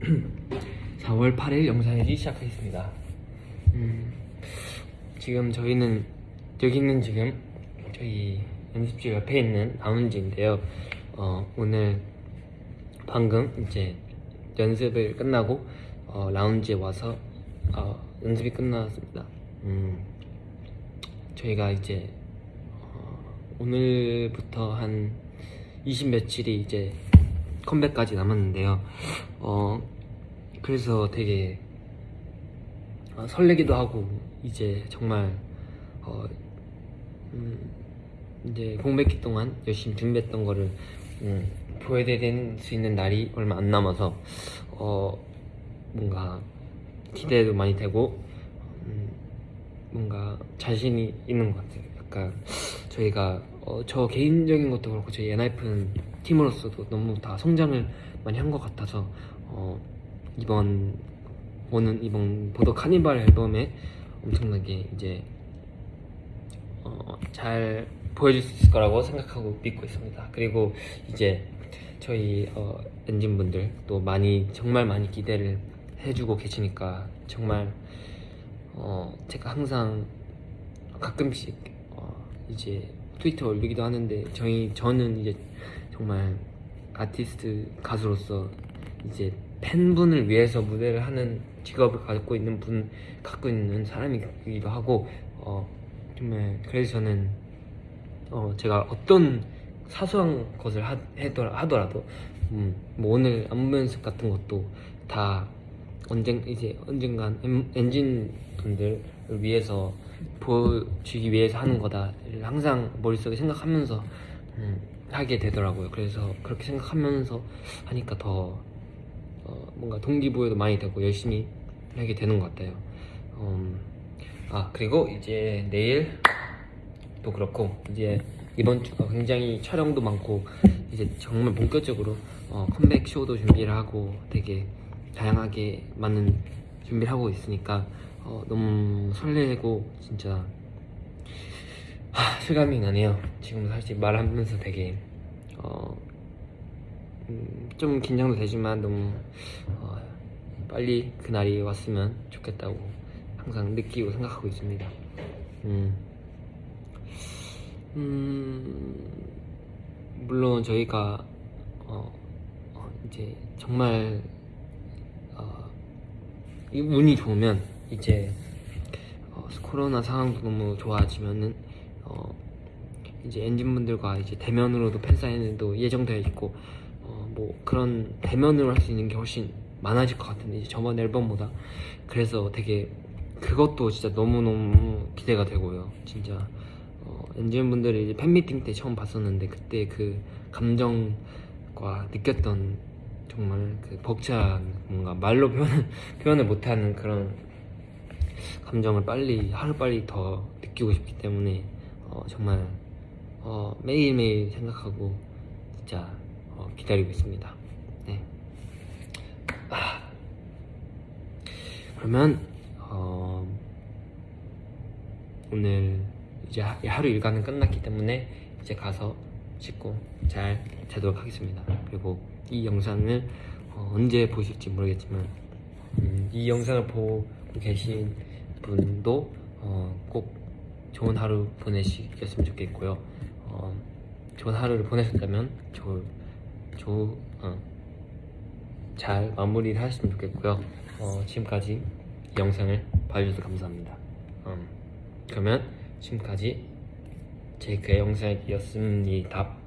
4월 8일 영상이기 시작하겠습니다. 음, 지금 저희는 여기는 지금 저희 연습실 옆에 있는 라운지인데요. 어, 오늘 방금 이제 연습을 끝나고 어, 라운지에 와서 어, 연습이 끝났습니다. 음, 저희가 이제 어, 오늘부터 한 20 며칠이 이제 컴백까지 남았는데요. 어, 그래서 되게 어, 설레기도 하고 이제 정말 어, 음, 이제 공백기 동안 열심히 준비했던 거를 음, 보여드릴 수 있는 날이 얼마 안 남아서 어, 뭔가 기대도 많이 되고 음, 뭔가 자신이 있는 것 같아요. 약간 저희가 어, 저 개인적인 것도 그렇고 저희 엔하이픈 팀으로서도 너무 다 성장을 많이 한 것 같아서 어, 이번 오는 이번 보더 카니발 앨범에 엄청나게 이제 어, 잘 보여줄 수 있을 거라고 생각하고 믿고 있습니다. 그리고 이제 저희 어, 엔진 분들 또 많이 정말 많이 기대를 해주고 계시니까 정말 어, 제가 항상 가끔씩 어, 이제 트위터 올리기도 하는데 저희 저는 이제 정말 아티스트 가수로서 이제 팬분을 위해서 무대를 하는 직업을 갖고 있는 분 갖고 있는 사람이기도 하고 어, 정말 그래서 저는 어, 제가 어떤 사소한 것을 하, 해더라, 하더라도 음, 뭐 오늘 안무 연습 같은 것도 다 언젠 이제 언젠간 엔- 엔진 분들을 위해서 보여주기 위해서 하는 거다를 항상 머릿속에 생각하면서 음, 하게 되더라고요. 그래서 그렇게 생각하면서 하니까 더 어, 뭔가 동기부여도 많이 되고 열심히 하게 되는 것 같아요. 음, 아 그리고 이제 내일 또 그렇고 이제 이번 주가 굉장히 촬영도 많고 이제 정말 본격적으로 어, 컴백 쇼도 준비를 하고 되게 다양하게 많은 준비를 하고 있으니까 어, 너무 설레고 진짜 하, 실감이 나네요. 지금 사실 말하면서 되게 어, 음, 좀 긴장도 되지만 너무 어, 빨리 그날이 왔으면 좋겠다고 항상 느끼고 생각하고 있습니다. 음. 음, 물론 저희가 어, 어, 이제 정말 어, 이 운이 좋으면 이제 어, 코로나 상황도 너무 좋아지면은 어, 이제 엔진분들과 이제 대면으로도 팬 사인회도 예정되어 있고 어, 뭐 그런 대면으로 할 수 있는 게 훨씬 많아질 것 같은데 이제 저번 앨범보다. 그래서 되게 그것도 진짜 너무 너무 기대가 되고요. 진짜 어, 엔진분들이 이제 팬미팅 때 처음 봤었는데 그때 그 감정과 느꼈던 정말 그 벅찬 뭔가 말로 표현 표현을 못하는 그런 감정을 빨리 하루 빨리 더 느끼고 싶기 때문에 어, 정말 어, 매일매일 생각하고 진짜 어, 기다리고 있습니다. 네. 아. 그러면 어, 오늘 이제 하- 하루 일과는 끝났기 때문에 이제 가서 씻고 잘 자도록 하겠습니다. 그리고 이 영상을 어, 언제 보실지 모르겠지만 음, 이 영상을 보고 계신 분도 어, 꼭 좋은 하루 보내시겠으면 좋겠고요. 어, 좋은 하루를 보내셨다면 좋, 좋, 어, 잘 마무리를 하셨으면 좋겠고요. 어, 지금까지 이 영상을 봐주셔서 감사합니다. 음, 그러면 지금까지 제이크의 영상이었습니다.